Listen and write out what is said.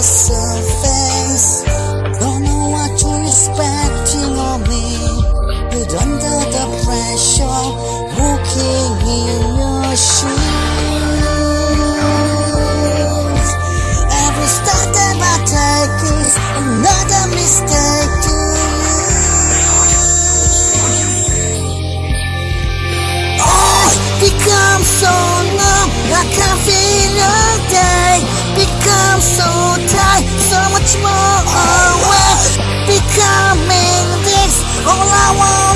yourself Wow.